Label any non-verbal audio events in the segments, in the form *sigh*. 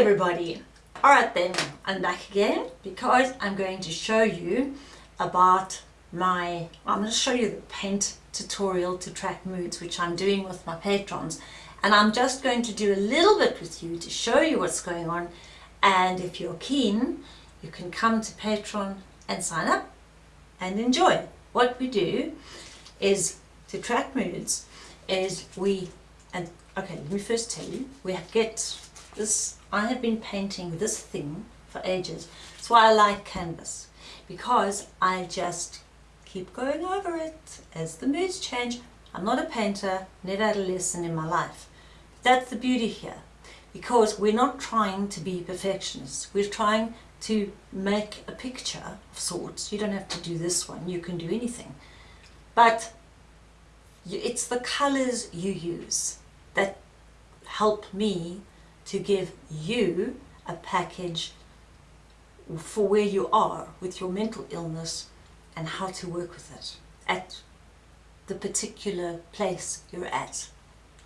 everybody! Alright then, I'm back again because I'm going to show you about my, I'm going to show you the paint tutorial to track moods which I'm doing with my patrons and I'm just going to do a little bit with you to show you what's going on and if you're keen you can come to Patreon and sign up and enjoy. What we do is to track moods is we, and okay let me first tell you, we have get this, I have been painting this thing for ages. That's why I like canvas because I just keep going over it as the moods change. I'm not a painter, never had a lesson in my life. That's the beauty here because we're not trying to be perfectionists. We're trying to make a picture of sorts. You don't have to do this one, you can do anything. But it's the colors you use that help me to give you a package for where you are with your mental illness and how to work with it at the particular place you're at.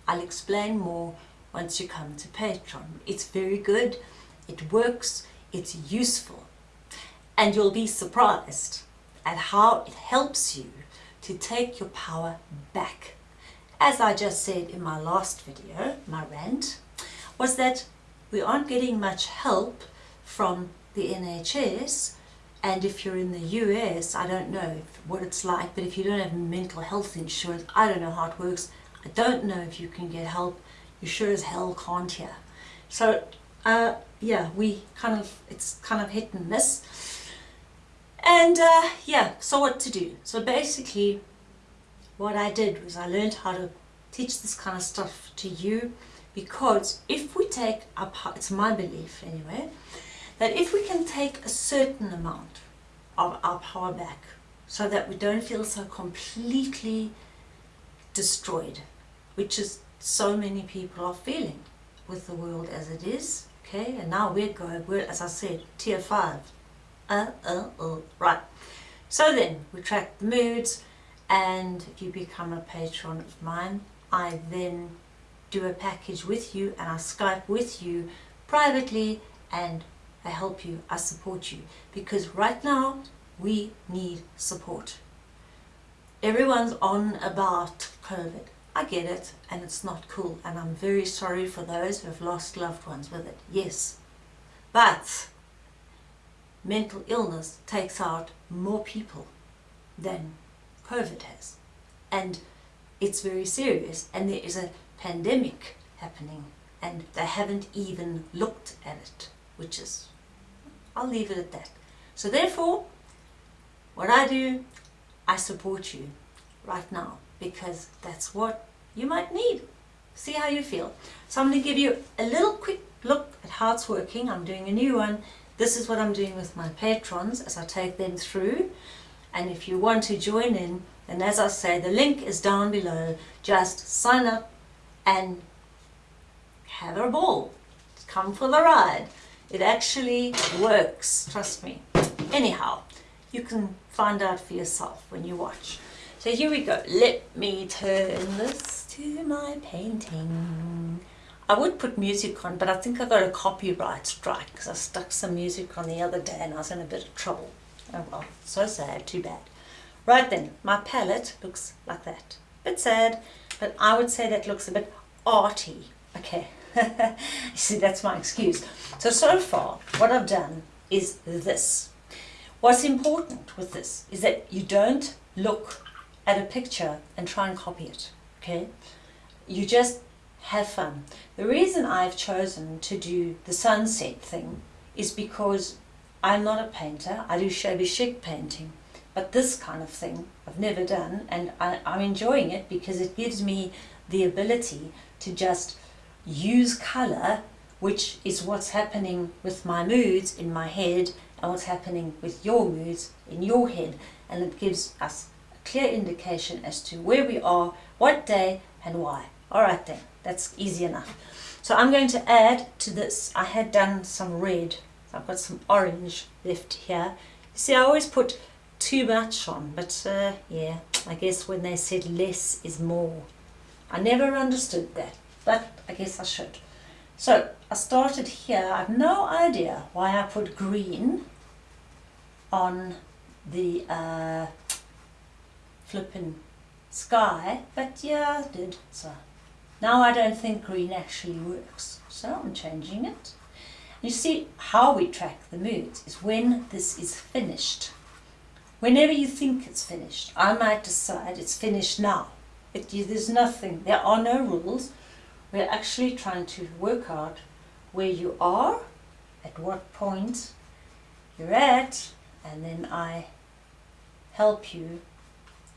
I'll explain more once you come to Patreon. It's very good, it works, it's useful, and you'll be surprised at how it helps you to take your power back. As I just said in my last video, my rant, was that we aren't getting much help from the NHS and if you're in the US, I don't know what it's like, but if you don't have mental health insurance, I don't know how it works. I don't know if you can get help. You sure as hell can't here. So, uh, yeah, we kind of, it's kind of hit and miss. And uh, yeah, so what to do? So basically what I did was I learned how to teach this kind of stuff to you because if we take our it's my belief anyway, that if we can take a certain amount of our power back so that we don't feel so completely destroyed, which is so many people are feeling with the world as it is, okay, and now we're going, we're, as I said, tier 5, uh, uh, uh, right. So then, we track the moods, and if you become a patron of mine, I then do a package with you and I Skype with you privately and I help you, I support you. Because right now, we need support. Everyone's on about COVID. I get it and it's not cool and I'm very sorry for those who have lost loved ones with it. Yes. But mental illness takes out more people than COVID has. And it's very serious and there is a pandemic happening and they haven't even looked at it, which is, I'll leave it at that. So therefore, what I do, I support you right now because that's what you might need. See how you feel. So I'm going to give you a little quick look at how it's working. I'm doing a new one this is what I'm doing with my patrons as I take them through. And if you want to join in, then as I say, the link is down below. Just sign up and have a ball. Come for the ride. It actually works, trust me. Anyhow, you can find out for yourself when you watch. So here we go. Let me turn this to my painting. I would put music on, but I think I got a copyright strike because I stuck some music on the other day and I was in a bit of trouble. Oh well, so sad, too bad. Right then, my palette looks like that. Bit sad, but I would say that looks a bit arty. Okay, *laughs* see that's my excuse. So, so far, what I've done is this. What's important with this is that you don't look at a picture and try and copy it, okay? You just have fun. The reason I've chosen to do the sunset thing is because I'm not a painter, I do shabby chic painting, but this kind of thing I've never done and I, I'm enjoying it because it gives me the ability to just use colour which is what's happening with my moods in my head and what's happening with your moods in your head and it gives us a clear indication as to where we are, what day and why. Alright then, that's easy enough. So I'm going to add to this, I had done some red, I've got some orange left here. You see I always put too much on, but uh, yeah, I guess when they said less is more. I never understood that, but I guess I should. So I started here. I have no idea why I put green on the uh, flipping sky, but yeah, I did. So now I don't think green actually works, so I'm changing it. You see how we track the moods is when this is finished. Whenever you think it's finished, I might decide it's finished now. It, there's nothing, there are no rules. We're actually trying to work out where you are, at what point you're at, and then I help you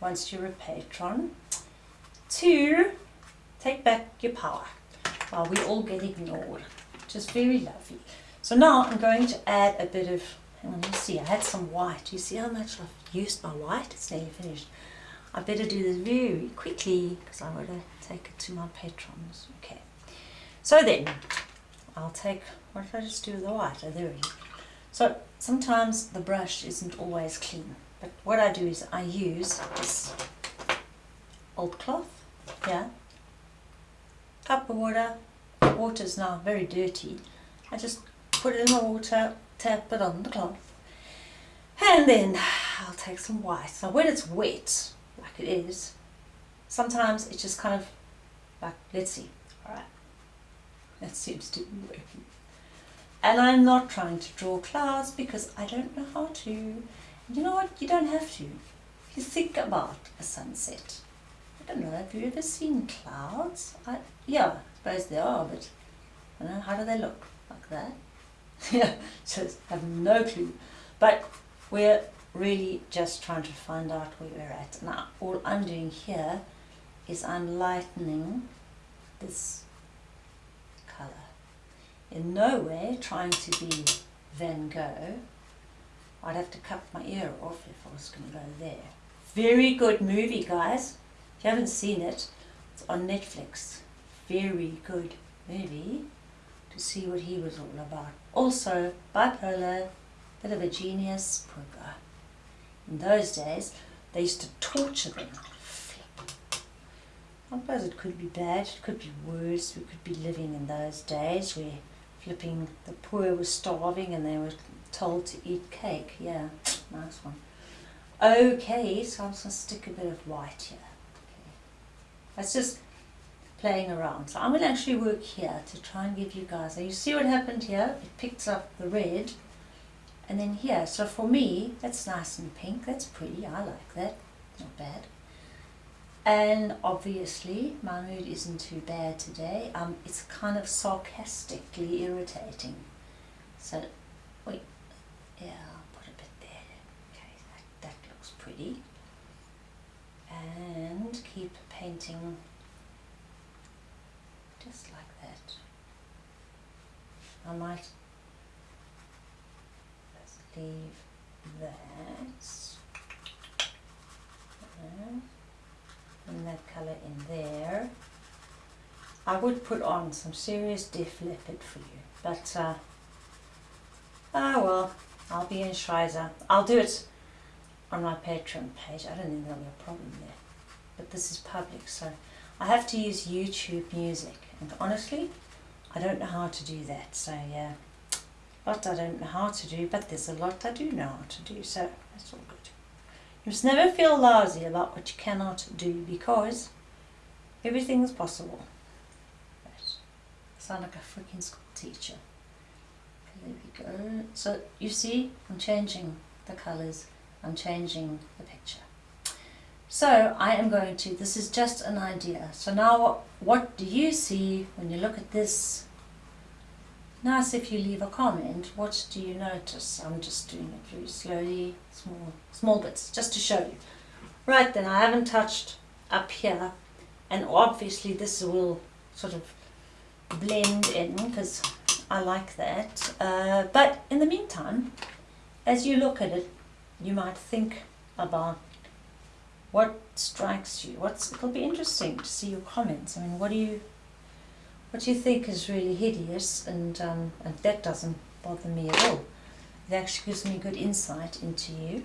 once you're a patron to take back your power while we all get ignored, is very lovely. So now I'm going to add a bit of, you see, I had some white. You see how much I've used my white? It's nearly finished. I better do this very quickly because I want to take it to my patrons. Okay. So then, I'll take, what if I just do the white? Oh, there go. So sometimes the brush isn't always clean. But what I do is I use this old cloth, yeah, cup of water, water is now very dirty. I just put it in the water, tap it on the cloth, and then I'll take some white. Now when it's wet, like it is, sometimes it's just kind of like, let's see, alright, that seems to be working. And I'm not trying to draw clouds because I don't know how to. You know what? You don't have to. You think about a sunset. I don't know, have you ever seen clouds? I, yeah, I suppose they are, but I don't know, how do they look? Like that? *laughs* so I have no clue. But we're really just trying to find out where we're at. Now, all I'm doing here is I'm lightening this colour. In no way trying to be Van Gogh. I'd have to cut my ear off if I was going to go there. Very good movie, guys. If you haven't seen it, it's on Netflix. Very good movie to see what he was all about. Also, bipolar, bit of a genius. In those days, they used to torture them. I suppose it could be bad, it could be worse. We could be living in those days where flipping the poor were starving and they were told to eat cake. Yeah, nice one. Okay, so I'm just going to stick a bit of white here. Okay. That's just playing around. So I'm going to actually work here to try and give you guys, you see what happened here? It picks up the red and then here. So for me, that's nice and pink. That's pretty. I like that. Not bad. And obviously, my mood isn't too bad today. Um, it's kind of sarcastically irritating. So, wait, yeah, I'll put a bit there. Okay, that, that looks pretty. And keep painting just like that. I might let's leave that. There in that colour in there. I would put on some serious Def Leppard for you, but uh, ah well, I'll be in Schweizer. I'll do it on my Patreon page. I don't think there'll be a problem there. But this is public, so I have to use YouTube music. And honestly, I don't know how to do that. So yeah, lot I don't know how to do, but there's a lot I do know how to do. So that's all good. You must never feel lousy about what you cannot do because everything is possible. Right. I sound like a freaking school teacher. There we go. So you see, I'm changing the colours. I'm changing the picture. So I am going to, this is just an idea. So now what, what do you see when you look at this Nice if you leave a comment, what do you notice? I'm just doing it very slowly, small, small bits, just to show you. Right then, I haven't touched up here, and obviously this will sort of blend in, because I like that. Uh, but in the meantime, as you look at it, you might think about what strikes you. What's, it'll be interesting to see your comments. I mean, what do you what do you think is really hideous and, um, and that doesn't bother me at all. It actually gives me good insight into you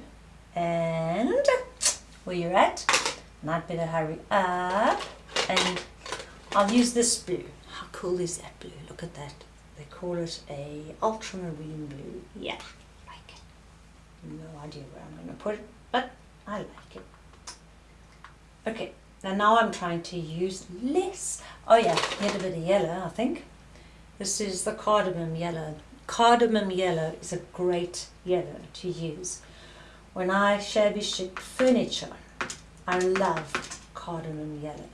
and where you're at. And I'd better hurry up and I'll use this blue. How cool is that blue? Look at that. they call it a ultramarine blue. Yeah, like it. No idea where I'm going to put it, but I like it. Okay, now now I'm trying to use less. Oh yeah, need a bit of yellow, I think. This is the cadmium yellow. Cadmium yellow is a great yellow to use. When I shabby chic furniture, I love cadmium yellow.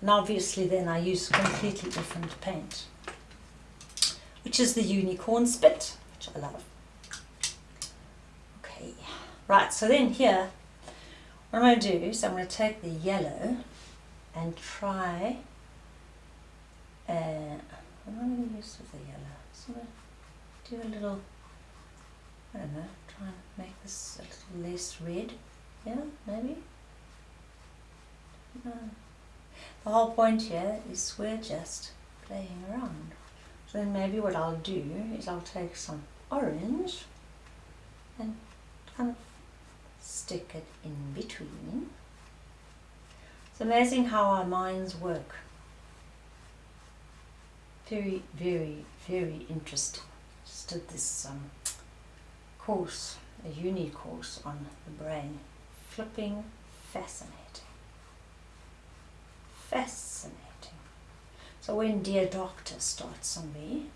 And obviously then I use completely different paint, which is the unicorn spit, which I love. Okay, right, so then here, what I'm going to do is I'm going to take the yellow and try, uh, what am I going to use with the yellow? So I'm going to do a little, I don't know, try and make this a little less red, yeah, maybe? No. The whole point here is we're just playing around. So then maybe what I'll do is I'll take some orange and kind of stick it in between. It's amazing how our minds work. Very, very, very interesting. Just did this um, course, a uni course on the brain. Flipping fascinating fascinating. So when Dear Doctor starts on me,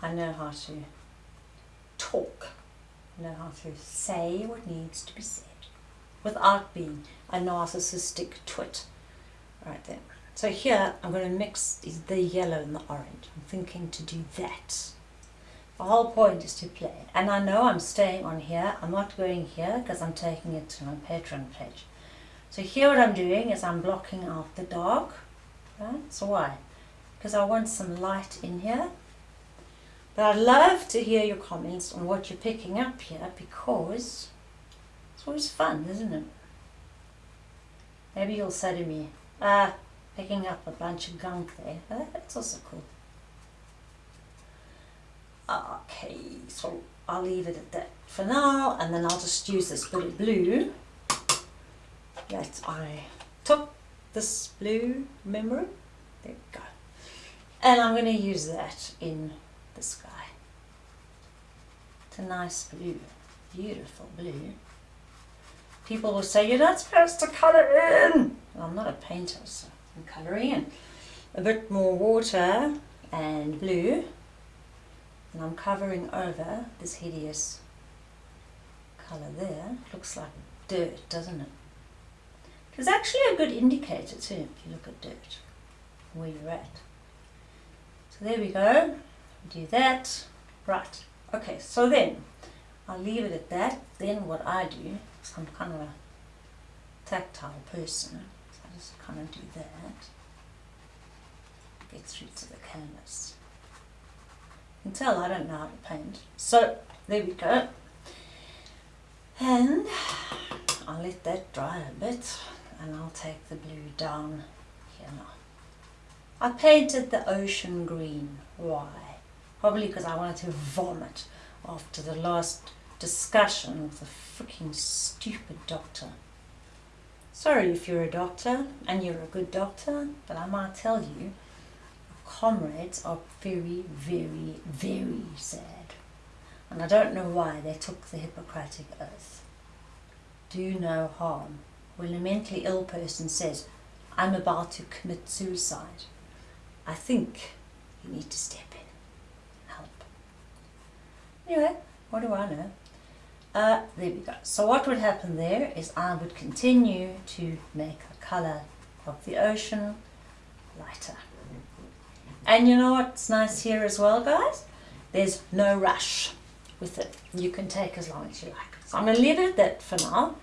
I know how to talk, know how to say what needs to be said without being a narcissistic twit. Right then. So here I'm going to mix the yellow and the orange. I'm thinking to do that. The whole point is to play. And I know I'm staying on here. I'm not going here because I'm taking it to my Patreon page. So here what I'm doing is I'm blocking out the dark. Right? So why? Because I want some light in here. But I'd love to hear your comments on what you're picking up here because it's always fun, isn't it? Maybe you'll say to me, ah, picking up a bunch of gunk there. Uh, that's also cool. Okay, so I'll leave it at that for now and then I'll just use this bit of blue that I took this blue, remember There we go. And I'm going to use that in the sky. It's a nice blue, beautiful blue. People will say, you're not supposed to colour in. Well, I'm not a painter, so I'm colouring in. A bit more water and blue. And I'm covering over this hideous colour there. Looks like dirt, doesn't it? It's actually a good indicator too, if you look at dirt, where you're at. So there we go, do that. Right, okay, so then I'll leave it at that. Then what I do, I'm kind of a tactile person, so I just kind of do that. Get through to the canvas. You can tell I don't know how to paint. So there we go. And I'll let that dry a bit and I'll take the blue down here now. I painted the ocean green. Why? Probably because I wanted to vomit after the last discussion with the freaking stupid doctor. Sorry if you're a doctor and you're a good doctor, but I might tell you, comrades are very, very, very sad. And I don't know why they took the Hippocratic Oath. Do no harm when a mentally ill person says, I'm about to commit suicide, I think you need to step. Anyway, what do I know? Uh, there we go. So what would happen there is I would continue to make the colour of the ocean lighter. And you know what's nice here as well, guys? There's no rush with it. You can take as long as you like. So I'm going to leave it at that for now.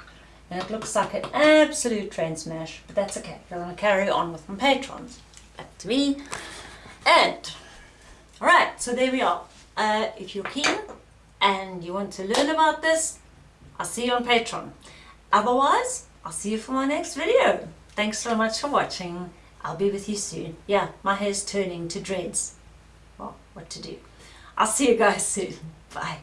And it looks like an absolute train smash, but that's okay. I'm going to carry on with my patrons. Back to me. And, alright, so there we are. Uh, if you're keen and you want to learn about this, I'll see you on Patreon. Otherwise, I'll see you for my next video. Thanks so much for watching. I'll be with you soon. Yeah, my hair's turning to dreads. Well, what to do. I'll see you guys *laughs* soon. Bye.